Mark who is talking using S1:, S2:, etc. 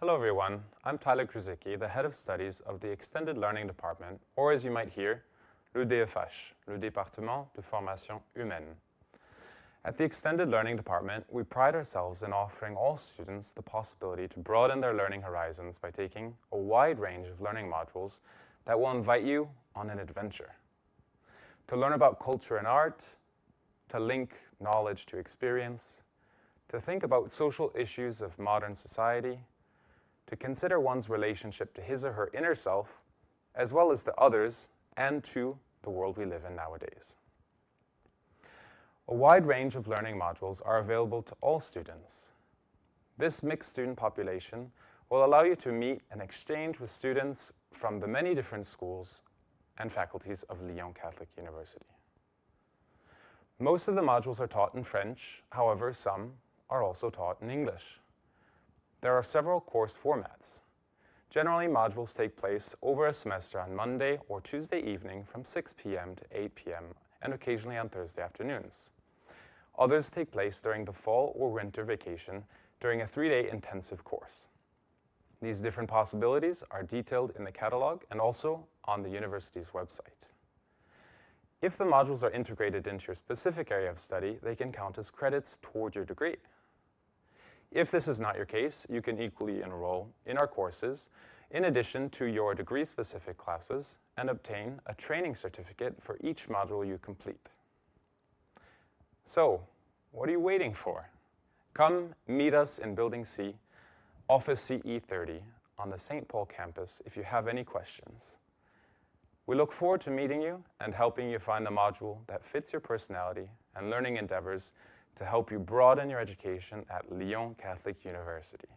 S1: Hello everyone, I'm Tyler Kruzicki, the Head of Studies of the Extended Learning Department, or as you might hear, le DFH, le Département de Formation Humaine. At the Extended Learning Department, we pride ourselves in offering all students the possibility to broaden their learning horizons by taking a wide range of learning modules that will invite you on an adventure. To learn about culture and art, to link knowledge to experience, to think about social issues of modern society, to consider one's relationship to his or her inner self, as well as to others and to the world we live in nowadays. A wide range of learning modules are available to all students. This mixed student population will allow you to meet and exchange with students from the many different schools and faculties of Lyon Catholic University. Most of the modules are taught in French, however, some are also taught in English. There are several course formats. Generally, modules take place over a semester on Monday or Tuesday evening from 6 p.m. to 8 p.m. and occasionally on Thursday afternoons. Others take place during the fall or winter vacation during a three-day intensive course. These different possibilities are detailed in the catalog and also on the university's website. If the modules are integrated into your specific area of study, they can count as credits toward your degree. If this is not your case, you can equally enroll in our courses in addition to your degree-specific classes and obtain a training certificate for each module you complete. So, what are you waiting for? Come meet us in Building C, Office CE30 on the St. Paul campus if you have any questions. We look forward to meeting you and helping you find the module that fits your personality and learning endeavors to help you broaden your education at Lyon Catholic University.